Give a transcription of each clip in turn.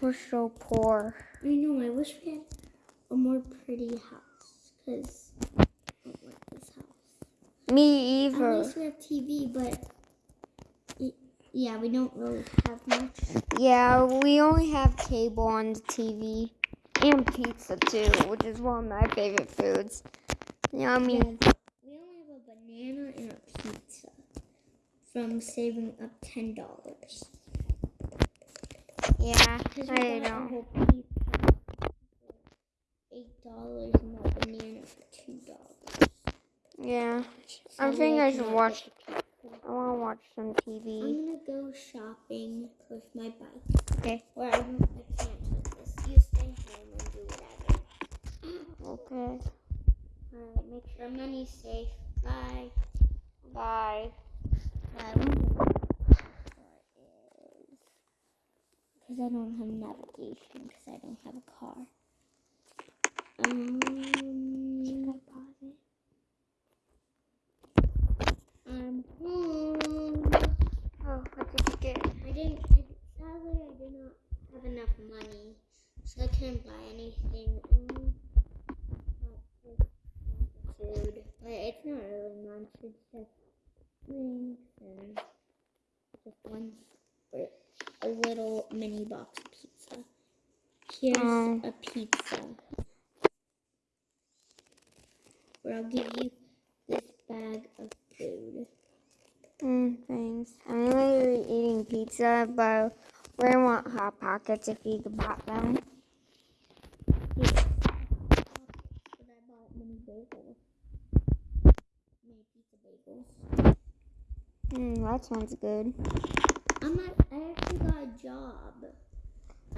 We're so poor. I know. I wish we had a more pretty house because I don't like this house. Me either. At least we have TV, but y- yeah, we don't really have much. Yeah, we only have cable on the TV and pizza too, which is one of my favorite foods. Yummy. Yeah, we only have a banana and a pizza from saving up ten dollars. Yeah, I got a know. whole pizza for eight dollars and a banana for two dollars. Yeah, I Sadly, think I should watch. I want to watch some TV. I'm gonna go shopping with my bike. Okay. Where I, don't, I can't do this. You stay home and do whatever. Okay. Alright, make sure money's safe. Bye. Bye. I wonder what the car is. Because I don't have navigation because I don't have a car. Um, should I pause it? I'm home. Oh, what did you get? I didn't, I, sadly, I did not have enough money, so I couldn't buy anything. Only got this food. But it's not really much, it's just drinks and just one, or a little mini box of pizza. Here's Oh. a pizza. Where I'll give you this bag of food. Mm, thanks. I'm literally eating pizza, but we want hot pockets if you could pop them. Here. But I bought mini bagels. Mini pizza bagels. Mm, that sounds good. I'm at, I actually got a job.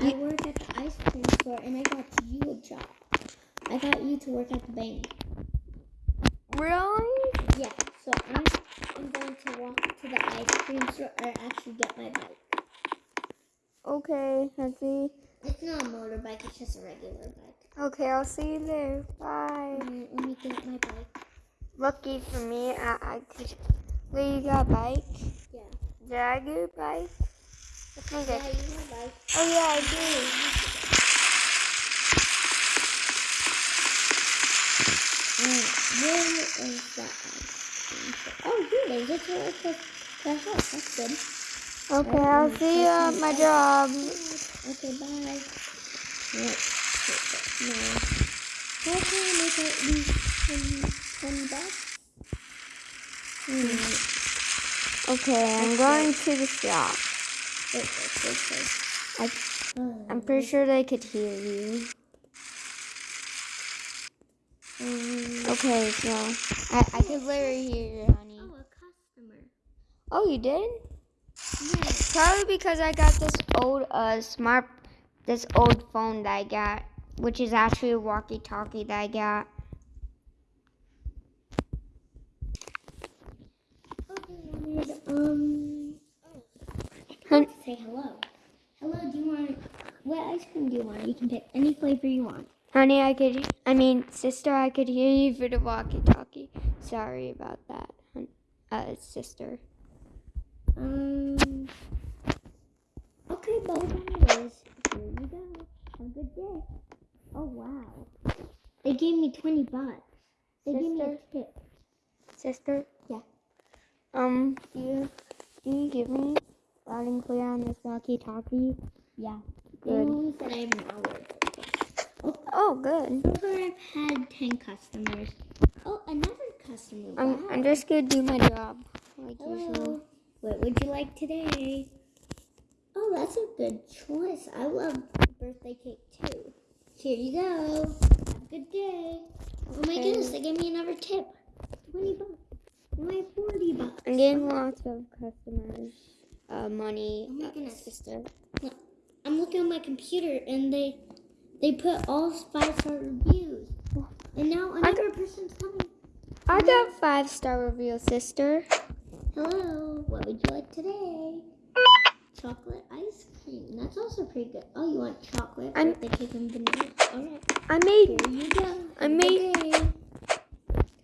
I work at the ice cream store and I got you a job. I got you to work at the bank. Really? Yeah, so I'm, I'm going to walk to the ice cream store or actually get my bike. Okay, let's see. It's not a motorbike, it's just a regular bike. Okay, I'll see you there. Bye. Alright, let me get my bike. Lucky for me, I, I could. Wait, you got a bike? Yeah. Did I get a bike? I think Yeah, I. you have a bike. Oh yeah, I do. Mm, Where is that ice cream store? Oh, here it is. It's right the, the house. That's good. Okay, I'll see you at my job. Okay, bye. Right. No. How can I make at least 10, 10 bucks? Hmm. Okay, I'm going to the shop. Wait, wait. I, I'm pretty sure they could hear you. um, Okay, so I, I could literally hear you, honey. Oh, a customer. Oh, you did? Yes. Probably because I got this old uh smart, this old phone that I got, which is actually a walkie-talkie that I got. Okay, um, oh, I Hun- forgot to say hello. Hello, do you want, what ice cream do you want? You can pick any flavor you want. Honey, I could, I mean, sister, I could hear you through the walkie-talkie. Sorry about that, uh, sister. Um, okay, but anyways, here you go. Have a good day. Oh, wow. They gave me 20 bucks. They gave me a Sister? tip. Sister? Yeah. Um, do you, do you give me loud and clear on this walkie-talkie? Yeah. They only said I have an hour. Oh, Oh, good. so I've had 10 customers. Oh, another customer. I'm, wow. I'm just gonna do my job, like usual. What would you like today? Oh, that's a good choice. I love birthday cake too. Here you go. Have a good day. Oh my goodness, they gave me another tip. 20 bucks. Have 40 bucks. I'm getting lots of customers, uh, money. Oh my uh, goodness. sister. I'm looking on my computer and they they put all five star reviews. And now another person's coming. I got five star review, sister. Hello, what would you like today? Chocolate ice cream. That's also pretty good. Oh, you want chocolate, I'm- birthday cake, and vanilla? All right. I made, Here you go. I Have made-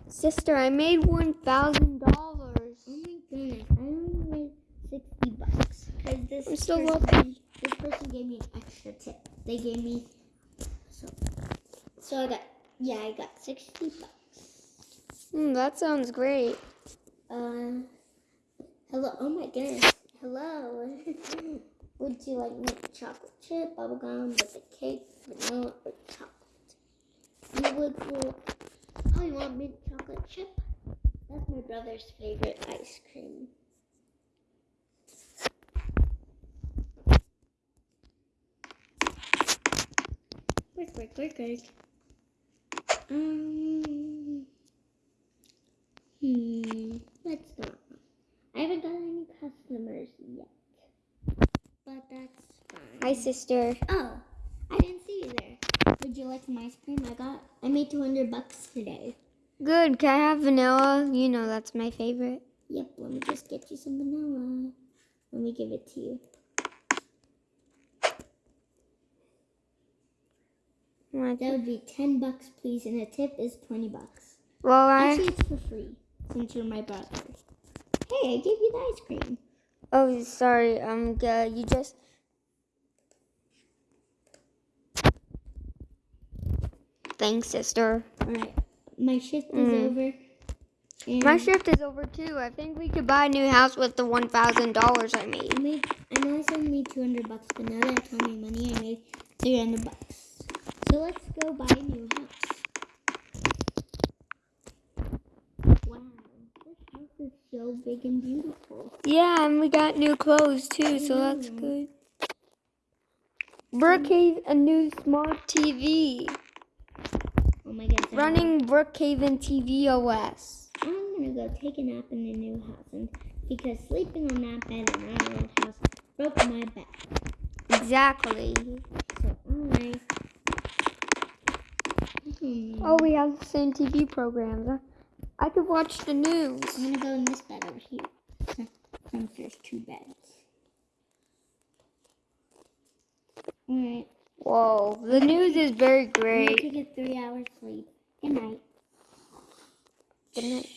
sister. I made one thousand dollars. Oh my goodness, I only made sixty bucks. Cause this I'm so person, lucky. this person gave me an extra tip. They gave me so I got yeah I got sixty bucks. Mm, that sounds great. Uh, hello. Oh my goodness. Hello. Would you like mint chocolate chip, bubblegum, with a cake, vanilla, or chocolate? You would. Well, oh, you want mint chocolate chip? That's my brother's favorite ice cream. Quick, quick, quick, quick. Um. Hmm. Let's not. I haven't got any customers yet. But that's fine. Hi, sister. Oh, I didn't see you there. Would you like some ice cream? I got. I made 200 bucks today. Good. Can I have vanilla? You know that's my favorite. Yep, let me just get you some vanilla. Let me give it to you. That would be 10 bucks, please, and a tip is 20 bucks. Well, I. Actually, it's for free since you're my brother. Hey, I gave you the ice cream. Oh, sorry. Um, uh, you just. Thanks, sister. All right, my shift is Mm. over. And My shift is over too. I think we could buy a new house with the one thousand dollars I I made. made. I know I said I made 200 bucks, but now that I told my money, I made 300 bucks. So let's go buy a new house. Wow, this house is so big and beautiful. Yeah, and we got new clothes too, so that's Mhm. good. Brookhaven, a new smart TV, Oh my goodness. I'm running Brookhaven TV OS. I'm gonna go take a nap in the new house, and because sleeping on that bed in our old house broke my back. Exactly. So I. Hmm. Oh, we have the same TV programs. I- could watch the news. I'm gonna go in this bed over here. Since there's two beds. Alright. Whoa, the news is very great. I'm gonna take a three hour sleep. Good night. Good night.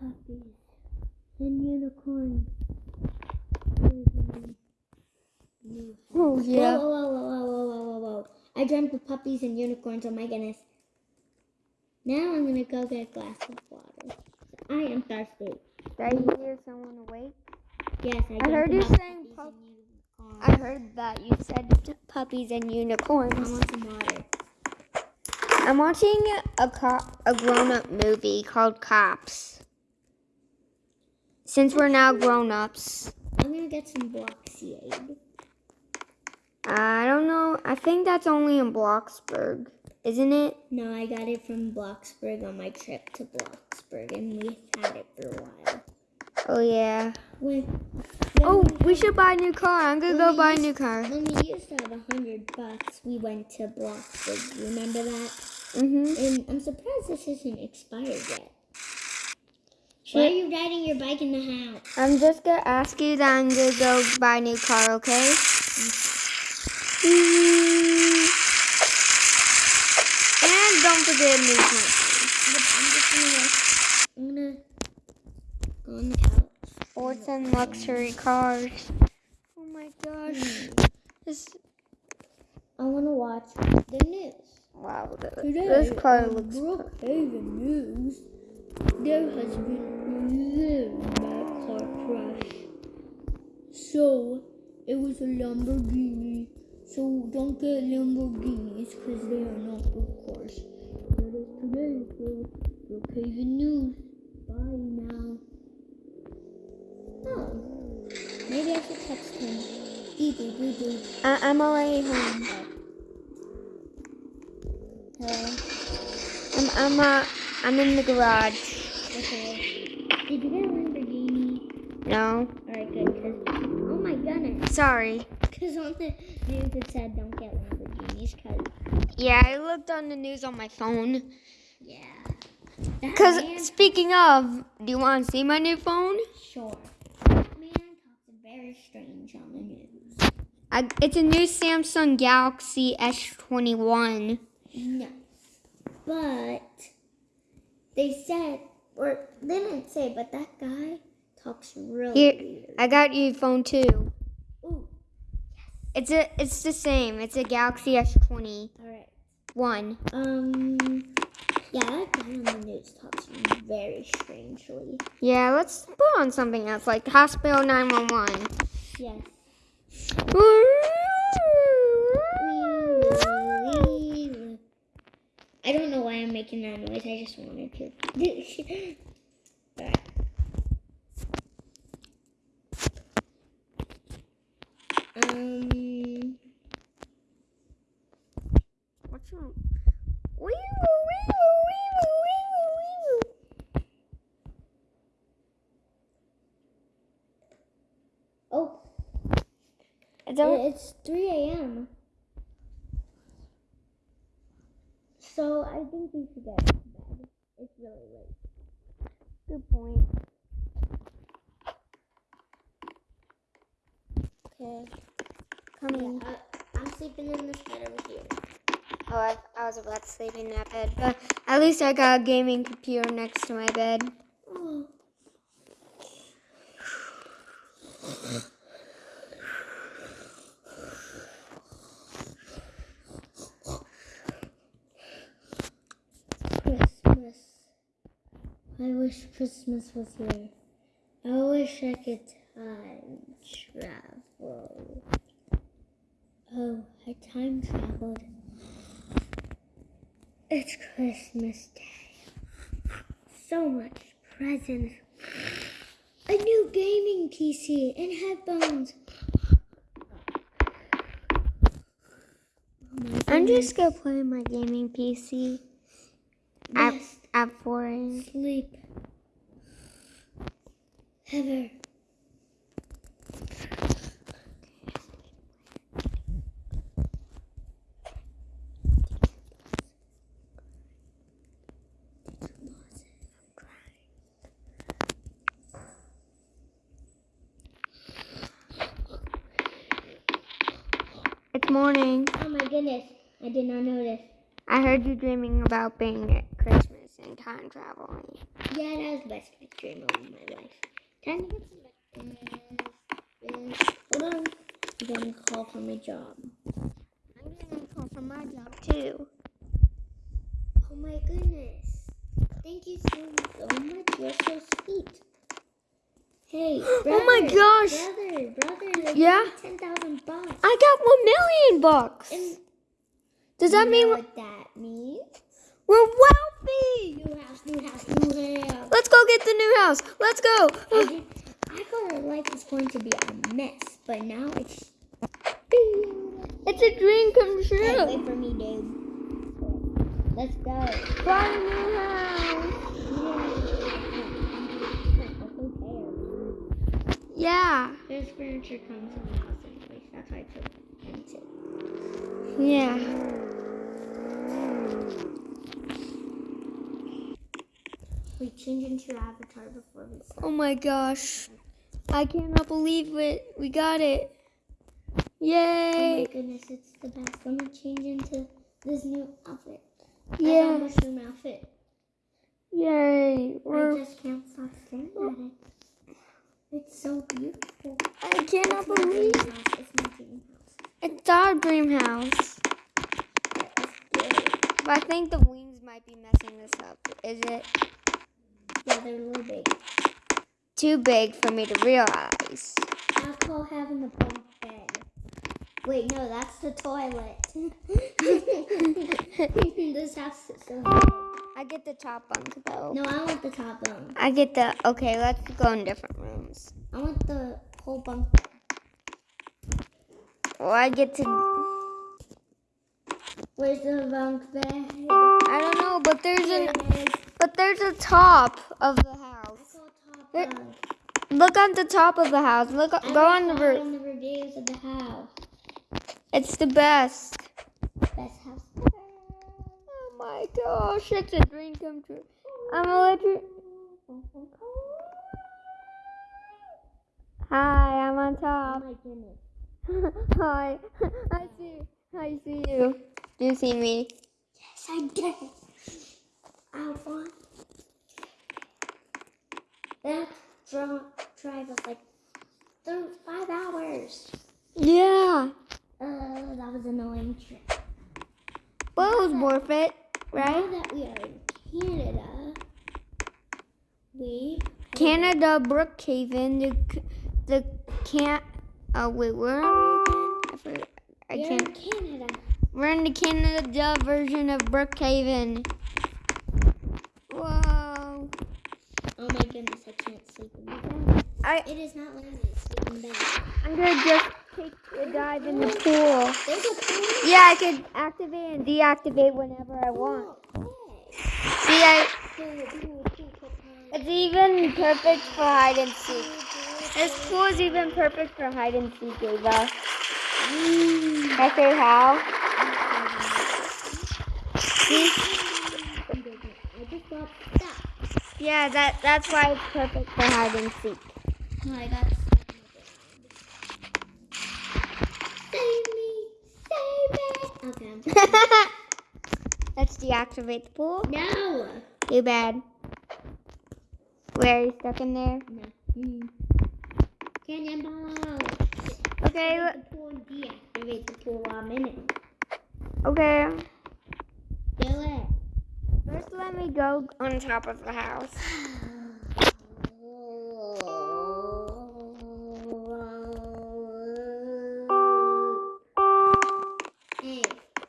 Puppies and unicorns. Oh yeah. Whoa, whoa, whoa, whoa, whoa, whoa, whoa, whoa. I dreamt of puppies and unicorns. Oh my goodness. Now I'm gonna go get a glass of water. I am thirsty. Did I hear someone awake? Yes, I, I heard you saying puppies and unicorns. I heard that you said puppies and unicorns. I want some water. I'm watching a cop, a grown-up movie called Cops. Since we're now grown-ups, I'm gonna get some Bloxiade. I don't know. I think that's only in Bloxburg, isn't it? No, I got it from Bloxburg on my trip to Bloxburg, and we had it for a while. Oh yeah. When, when Oh, we, we should buy a new car. I'm gonna go we buy a new car. When we used to have a hundred bucks, we went to Bloxburg. You remember that? Mhm. And I'm surprised this isn't expired yet. Why are you riding your bike in the house? I'm just gonna ask you that I'm gonna go buy a new car, okay? Mm. And don't forget to move my I'm just gonna, I'm gonna go on the couch. Sports and luxury cars. Oh my gosh. This I want to watch the news. wow. th- Today, This car looks. Brookhaven News, there has been a bad car crash. So, it was a Lamborghini. So, don't get Lamborghinis because they are not good cars. That is today for Brookhaven News. Bye now. Oh, maybe I should text him. Dee dee dee dee. I- I'm already home. Hello. I'm I'm uh, I'm in the garage. Okay. Did you get a Lamborghini? No, Alright, good. Cause oh my goodness. sorry. Because on the news it said don't get Lamborghinis. Cause Yeah, I looked on the news on my phone. yeah. Cause speaking of, do you want to see my new phone? sure. That man talks very strange on the news. I, it's a new Samsung Galaxy S21. No. But they said or they didn't say, but that guy talks really Here, weird. I got you phone two. It's a, it's the same. It's a Galaxy S20 all right. one. Um, yeah, that guy on the news talks very strangely. Yeah, let's put on something else like Hospital 911. Yes. I don't know why I'm making that noise. I just wanted to. Alright. Um. What's wrong? Wee-woo, wee-woo, wee-woo, wee-woo, wee-woo. Oh, Is that what- it's 3 a.m. So I think we should get to bed. It's really late. Good point. Okay. Coming. Yeah, I, I'm sleeping in this bed over here. Oh, I, I was about to sleep in that bed, but at least I got a gaming computer next to my bed. Oh. Christmas. I wish Christmas was here. I wish I could time travel. Oh, I time traveled. It's Christmas Day. So much presents. A new gaming PC and headphones. Oh I'm just gonna play my gaming PC at, at 4 a.m. sleep ever. It's morning. Oh my goodness, I did not notice. I heard you dreaming about being at Christmas and time traveling. Yeah, that was the best dream of my life. Time to get some. Hold on. I'm getting a call from my job. I'm getting a call from my job too. Oh my goodness. Thank you so, so much. You're so sweet. Hey, brother, Oh my gosh. Brother, brother, they Yeah? 10,000 bucks. I got one million bucks. And Does that mean what that means? We're wealthy? New house, new house, new house. Let's go get the new house. Let's go. I, I thought our life was going to be a mess, but now it's. It's a dream come Hey, true. wait for me, dude. Let's go. Buy a new house. Yeah. This furniture comes in the house anyways. That's why I took into. Yeah. We change into your avatar before we start. Oh my gosh. I cannot believe it. We got it. Yay. Oh my goodness, it's the best. Let me change into this new outfit. I Yeah. mushroom outfit. Yay. I We're, just can't stop staring at it. It's so beautiful. I cannot It's believe. It's my dream house. it's our dream house. But I think the wings might be messing this up. Is it Yeah, they're a little big. too big for me to realize? I call having the bunk bed. Wait, no, that's the toilet. this house is so big. I get the top bunk though. No, I want the top bunk. I get the okay. Let's go in different rooms. I want the whole bunk bed. Well, I get to. Where's the bunk bed? I don't know, but there's Here an it is. but there's a top of the house. There- Look on the top of the house. Look, I go on the roof. on the reviews of the house. It's the best. Best house ever. Oh my gosh, it's a dream come true. I'm gonna let. Hi, I'm on Oh top. my. Hi, I see. I see you. Do you see me? Yes, I do. I want. that dri- drive was like th- five hours. Yeah. Uh, that was an annoying trip. But it was worth it, Now right? that we are in Canada, we Canada, Brookhaven, the the can't. Oh wait, where are we again? I, forgot. I are can't. in Canada. We're in the Canada version of Brookhaven. Whoa! Oh my goodness, I can't sleep in bed. I It is not letting me sleep in bed. I'm gonna just take a dive in the pool. There's a pool. Yeah, I can activate and deactivate whenever I want. Oh, See, I, it's even perfect for hide and seek. This pool is even perfect for hide and seek, Ava. Mm. I say how? See? I just got stuck. Yeah, that that's why it's perfect for hide and seek. No, I got stuck in the ground. Save me! Save me! Okay, Let's deactivate the pool. No! Too bad. Where are you stuck in there? No. Mm. Cannonball! Okay, Activate the pool deactivate the pool while I'm in it. okay. First, let me go on top of the house.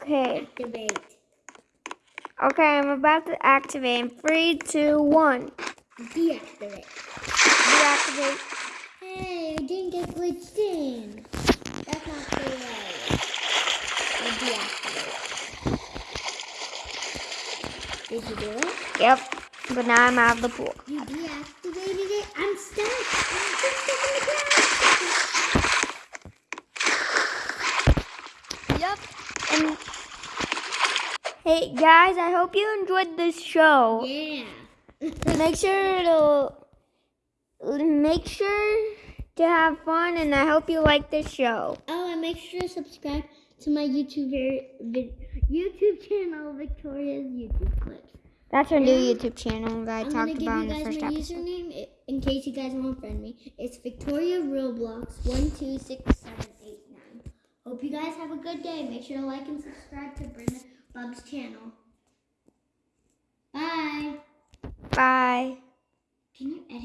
Okay. activate. Okay, I'm about to activate. in Three, two, one. Deactivate. Deactivate. Hey, I didn't get glitched in. That's not fair. Deactivate. Did you do it? Yep. But now I'm out of the pool. You deactivated it? I'm stuck. I'm stuck Yep. And hey guys, I hope you enjoyed this show. Yeah. Make sure to make sure to have fun, and I hope you like this show. Oh, and make sure to subscribe to my YouTube YouTube channel, Victoria's YouTube clips. That's our new YouTube channel that I I'm gonna talked give about you in the guys first my episode. username in case you guys want to friend me. It's Victoria Roblox one two six seven eight nine. Hope you guys have a good day. Make sure to like and subscribe to Brenda Bub's channel. Bye. Bye. Can you edit?